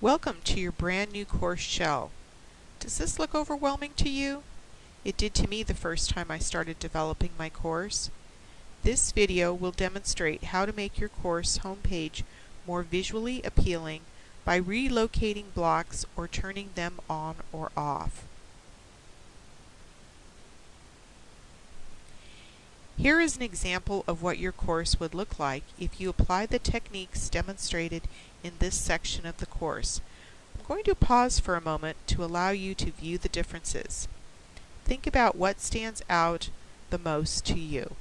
Welcome to your brand new course shell. Does this look overwhelming to you? It did to me the first time I started developing my course. This video will demonstrate how to make your course homepage more visually appealing by relocating blocks or turning them on or off. Here is an example of what your course would look like if you apply the techniques demonstrated in this section of the course. I'm going to pause for a moment to allow you to view the differences. Think about what stands out the most to you.